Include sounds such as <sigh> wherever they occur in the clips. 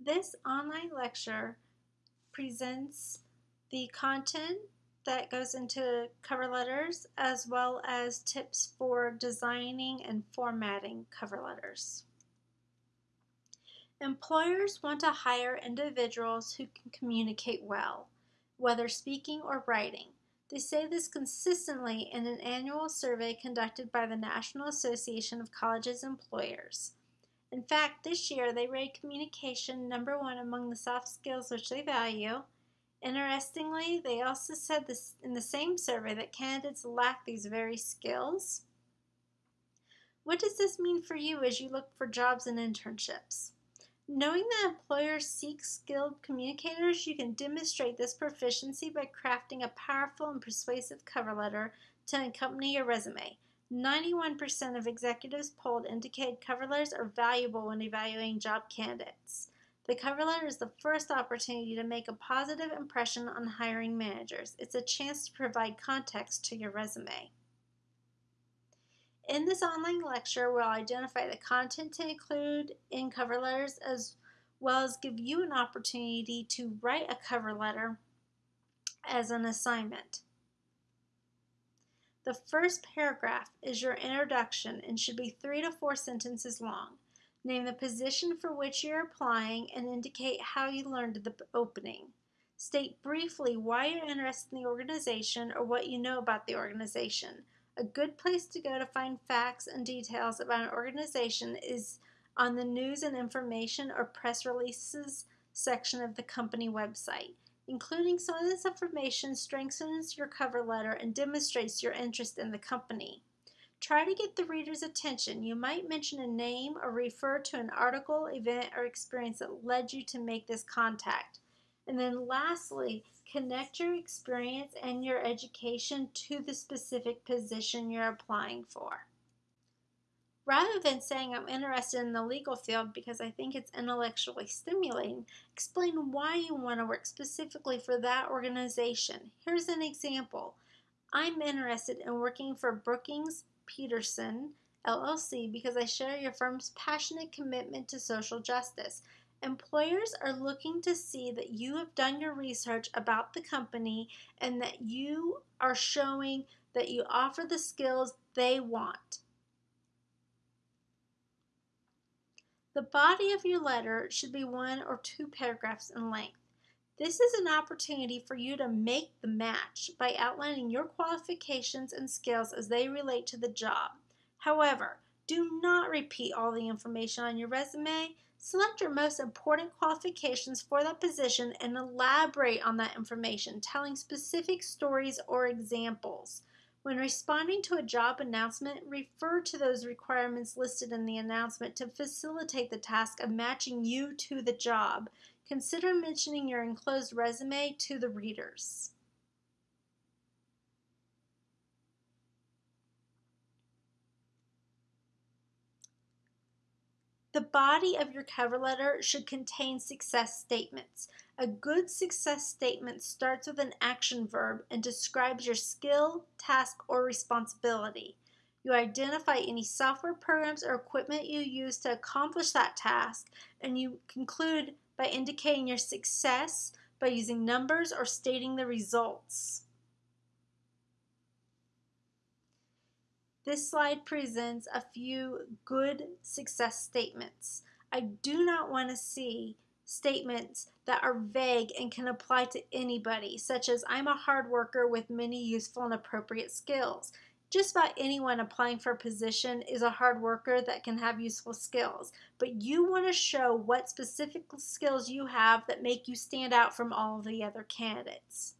This online lecture presents the content that goes into cover letters as well as tips for designing and formatting cover letters. Employers want to hire individuals who can communicate well, whether speaking or writing. They say this consistently in an annual survey conducted by the National Association of Colleges Employers. In fact, this year they rated communication number one among the soft skills which they value. Interestingly, they also said this in the same survey that candidates lack these very skills. What does this mean for you as you look for jobs and internships? Knowing that employers seek skilled communicators, you can demonstrate this proficiency by crafting a powerful and persuasive cover letter to accompany your resume. 91% of executives polled indicate cover letters are valuable when evaluating job candidates. The cover letter is the first opportunity to make a positive impression on hiring managers. It's a chance to provide context to your resume. In this online lecture, we'll identify the content to include in cover letters as well as give you an opportunity to write a cover letter as an assignment. The first paragraph is your introduction and should be three to four sentences long. Name the position for which you're applying and indicate how you learned the opening. State briefly why you're interested in the organization or what you know about the organization. A good place to go to find facts and details about an organization is on the news and information or press releases section of the company website. Including some of this information strengthens your cover letter and demonstrates your interest in the company. Try to get the reader's attention. You might mention a name or refer to an article, event, or experience that led you to make this contact. And then lastly, connect your experience and your education to the specific position you're applying for. Rather than saying I'm interested in the legal field because I think it's intellectually stimulating, explain why you want to work specifically for that organization. Here's an example. I'm interested in working for Brookings Peterson LLC because I share your firm's passionate commitment to social justice. Employers are looking to see that you have done your research about the company and that you are showing that you offer the skills they want. The body of your letter should be one or two paragraphs in length. This is an opportunity for you to make the match by outlining your qualifications and skills as they relate to the job. However, do not repeat all the information on your resume. Select your most important qualifications for that position and elaborate on that information, telling specific stories or examples. When responding to a job announcement, refer to those requirements listed in the announcement to facilitate the task of matching you to the job. Consider mentioning your enclosed resume to the readers. The body of your cover letter should contain success statements. A good success statement starts with an action verb and describes your skill, task, or responsibility. You identify any software programs or equipment you use to accomplish that task, and you conclude by indicating your success by using numbers or stating the results. This slide presents a few good success statements. I do not want to see statements that are vague and can apply to anybody, such as I'm a hard worker with many useful and appropriate skills. Just about anyone applying for a position is a hard worker that can have useful skills, but you want to show what specific skills you have that make you stand out from all the other candidates.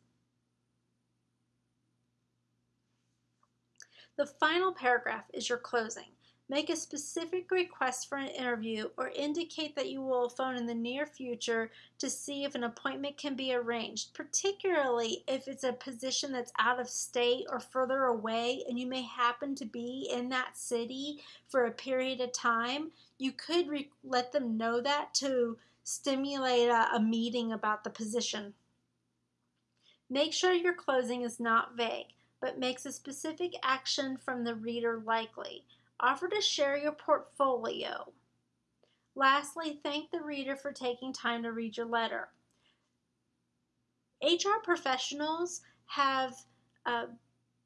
The final paragraph is your closing. Make a specific request for an interview or indicate that you will phone in the near future to see if an appointment can be arranged, particularly if it's a position that's out of state or further away and you may happen to be in that city for a period of time. You could let them know that to stimulate a, a meeting about the position. Make sure your closing is not vague but makes a specific action from the reader likely. Offer to share your portfolio. Lastly, thank the reader for taking time to read your letter. HR professionals have uh,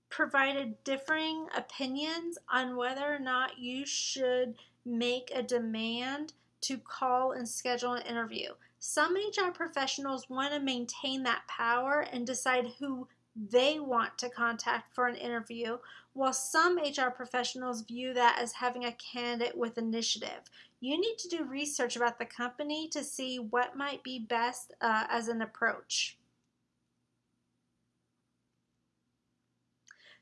provided differing opinions on whether or not you should make a demand to call and schedule an interview. Some HR professionals want to maintain that power and decide who they want to contact for an interview, while some HR professionals view that as having a candidate with initiative. You need to do research about the company to see what might be best uh, as an approach.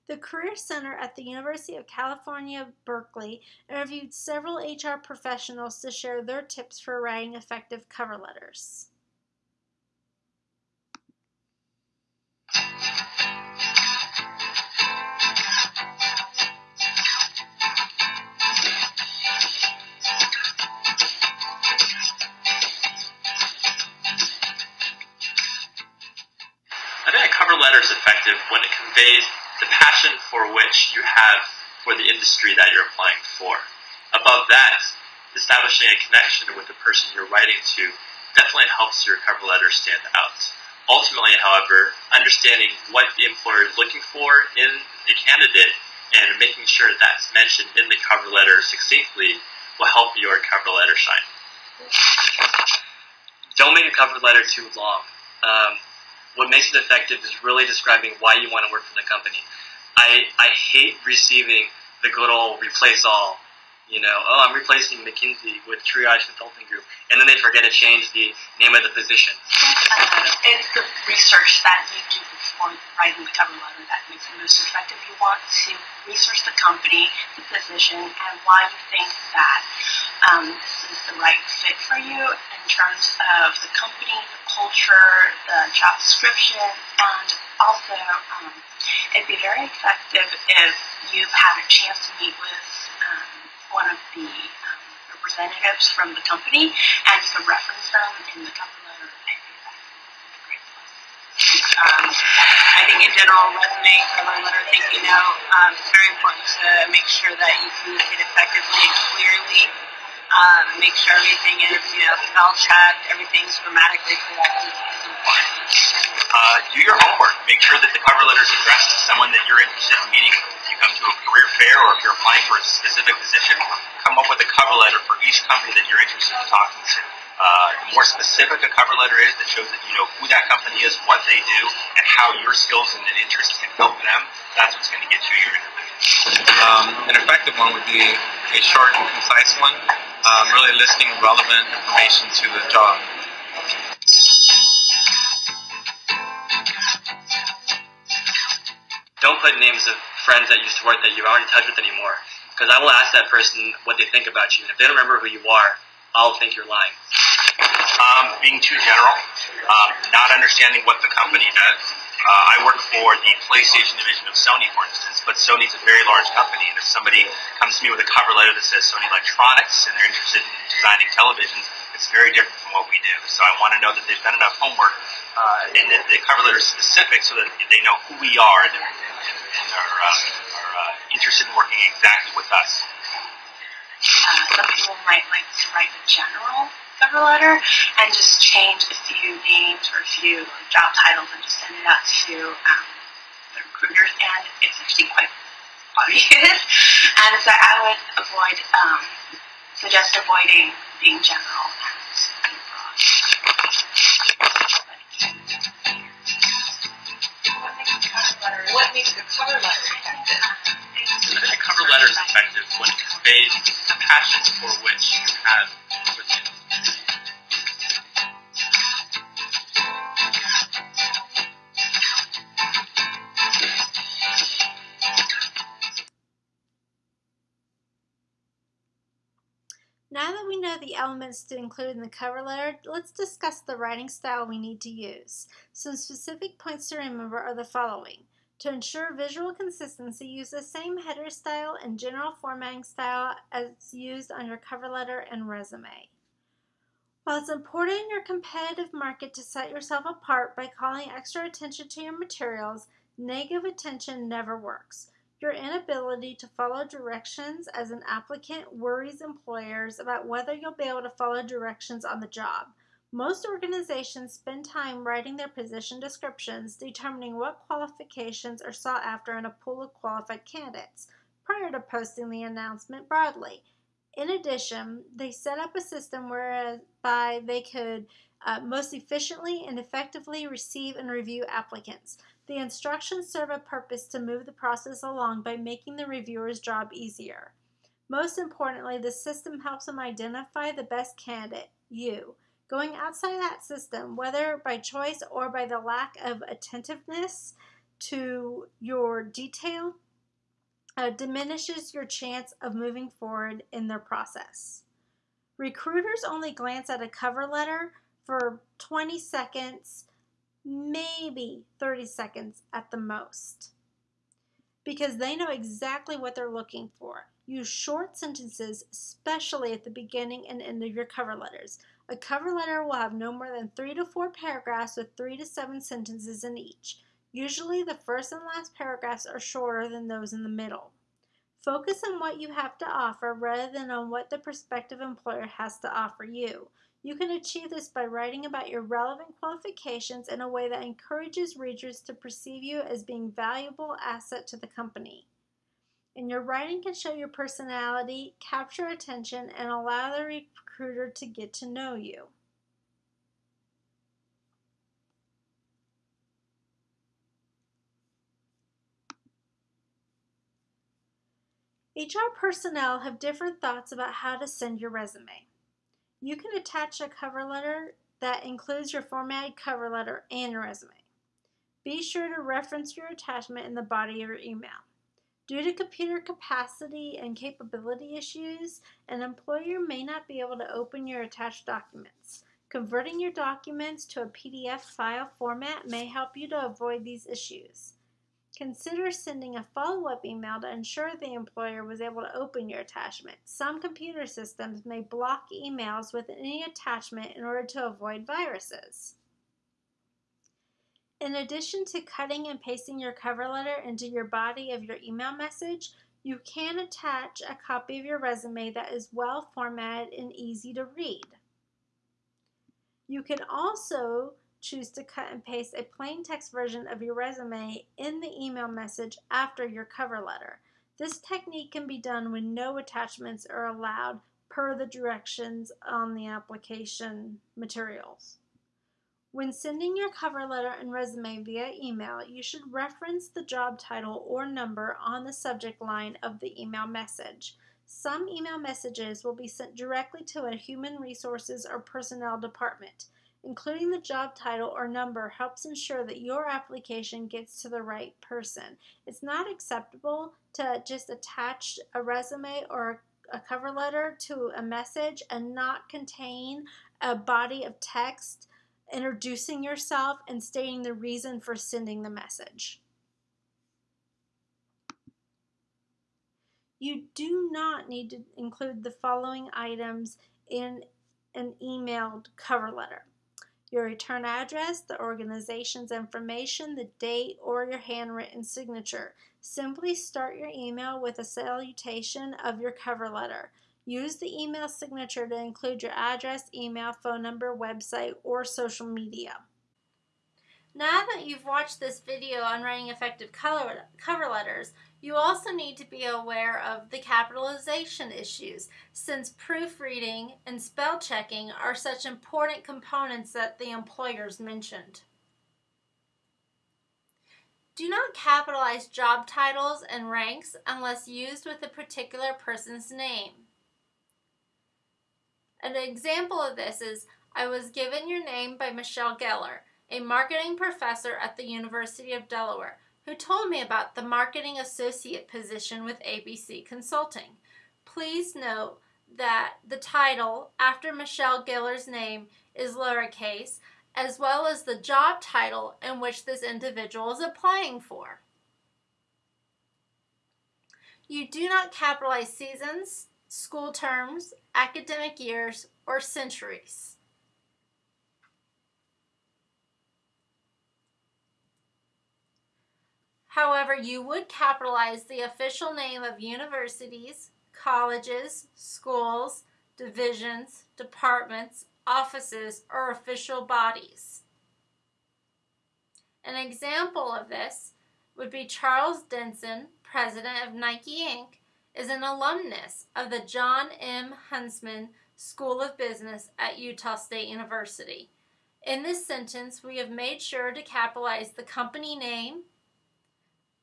The Career Center at the University of California, Berkeley interviewed several HR professionals to share their tips for writing effective cover letters. Is effective when it conveys the passion for which you have for the industry that you're applying for. Above that, establishing a connection with the person you're writing to definitely helps your cover letter stand out. Ultimately, however, understanding what the employer is looking for in a candidate and making sure that's mentioned in the cover letter succinctly will help your cover letter shine. Don't make a cover letter too long. Um, what makes it effective is really describing why you want to work for the company. I, I hate receiving the good old replace all. You know, oh, I'm replacing McKinsey with Triage Consulting Group, and then they forget to change the name of the position. It's the research that you do before writing the cover letter that makes it most effective. You want to research the company, the position, and why you think that um, this is the right fit for you in terms of the company, the culture, the job description, and also um, it'd be very effective if you've had a chance to meet with um, one of the um, representatives from the company and could reference them in the cover letter. I think. Um, I think in general, resume, cover letter, I think you know, um, it's very important to make sure that you communicate effectively and clearly. Um, make sure everything is, you know, spell checked, everything's grammatically correct is, is important. Uh, do your homework. Make sure that the cover letter is addressed to someone that you're interested in meeting. If you come to a career fair or if you're applying for a specific position, come up with a cover letter for each company that you're interested in talking to. Uh, the more specific a cover letter is that shows that you know who that company is, what they do, and how your skills and interests can help them, that's what's going to get you your interview. Um, an effective one would be a short and concise one, um, really listing relevant information to the job. Don't put names of friends that used to work that you aren't in touch with anymore, because I will ask that person what they think about you, and if they don't remember who you are, I'll think you're lying. Um, being too general, um, not understanding what the company does. Uh, I work for the PlayStation division of Sony, for instance, but Sony's a very large company, and if somebody comes to me with a cover letter that says Sony Electronics and they're interested in designing televisions, it's very different from what we do. So I want to know that they've done enough homework uh, and that the cover letter is specific so that they know who we are and, and, and are, uh, are uh, interested in working exactly with us. Uh, some people might like to write a general cover letter and just change a few names or a few job titles and just send it out to um, the recruiters, and it's actually quite obvious. <laughs> and so I would avoid, um, suggest avoiding being general and being broad. What makes a cover letter effective? I think a cover letter is effective when it conveys the passion for which you have elements to include in the cover letter, let's discuss the writing style we need to use. Some specific points to remember are the following. To ensure visual consistency, use the same header style and general formatting style as used on your cover letter and resume. While it's important in your competitive market to set yourself apart by calling extra attention to your materials, negative attention never works. Your inability to follow directions as an applicant worries employers about whether you'll be able to follow directions on the job. Most organizations spend time writing their position descriptions, determining what qualifications are sought after in a pool of qualified candidates prior to posting the announcement broadly. In addition, they set up a system whereby they could uh, most efficiently and effectively receive and review applicants. The instructions serve a purpose to move the process along by making the reviewer's job easier. Most importantly, the system helps them identify the best candidate, you. Going outside that system, whether by choice or by the lack of attentiveness to your detail, uh, diminishes your chance of moving forward in their process. Recruiters only glance at a cover letter for 20 seconds maybe 30 seconds at the most. Because they know exactly what they're looking for. Use short sentences, especially at the beginning and end of your cover letters. A cover letter will have no more than three to four paragraphs with three to seven sentences in each. Usually, the first and last paragraphs are shorter than those in the middle. Focus on what you have to offer rather than on what the prospective employer has to offer you. You can achieve this by writing about your relevant qualifications in a way that encourages readers to perceive you as being valuable asset to the company. And your writing can show your personality, capture attention, and allow the recruiter to get to know you. HR personnel have different thoughts about how to send your resume. You can attach a cover letter that includes your formatted cover letter and your resume. Be sure to reference your attachment in the body of your email. Due to computer capacity and capability issues, an employer may not be able to open your attached documents. Converting your documents to a PDF file format may help you to avoid these issues. Consider sending a follow-up email to ensure the employer was able to open your attachment. Some computer systems may block emails with any attachment in order to avoid viruses. In addition to cutting and pasting your cover letter into your body of your email message, you can attach a copy of your resume that is well formatted and easy to read. You can also choose to cut and paste a plain text version of your resume in the email message after your cover letter. This technique can be done when no attachments are allowed per the directions on the application materials. When sending your cover letter and resume via email, you should reference the job title or number on the subject line of the email message. Some email messages will be sent directly to a human resources or personnel department. Including the job title or number helps ensure that your application gets to the right person. It's not acceptable to just attach a resume or a cover letter to a message and not contain a body of text introducing yourself and stating the reason for sending the message. You do not need to include the following items in an emailed cover letter your return address, the organization's information, the date, or your handwritten signature. Simply start your email with a salutation of your cover letter. Use the email signature to include your address, email, phone number, website, or social media. Now that you've watched this video on writing effective color, cover letters, you also need to be aware of the capitalization issues, since proofreading and spell checking are such important components that the employers mentioned. Do not capitalize job titles and ranks unless used with a particular person's name. An example of this is, I was given your name by Michelle Geller, a marketing professor at the University of Delaware who told me about the marketing associate position with ABC Consulting. Please note that the title after Michelle Geller's name is lowercase, as well as the job title in which this individual is applying for. You do not capitalize seasons, school terms, academic years, or centuries. However, you would capitalize the official name of universities, colleges, schools, divisions, departments, offices, or official bodies. An example of this would be Charles Denson, president of Nike Inc., is an alumnus of the John M. Huntsman School of Business at Utah State University. In this sentence, we have made sure to capitalize the company name,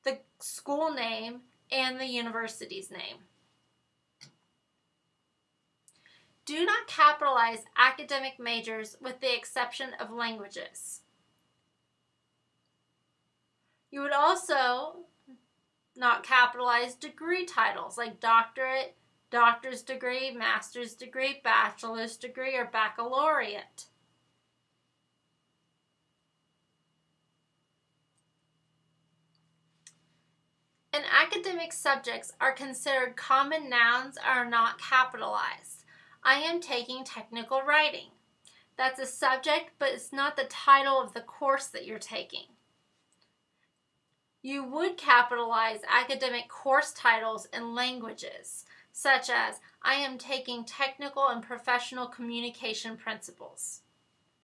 the school name, and the university's name. Do not capitalize academic majors with the exception of languages. You would also not capitalize degree titles like doctorate, doctor's degree, master's degree, bachelor's degree, or baccalaureate. And academic subjects are considered common nouns are not capitalized. I am taking technical writing. That's a subject, but it's not the title of the course that you're taking. You would capitalize academic course titles in languages, such as I am taking technical and professional communication principles.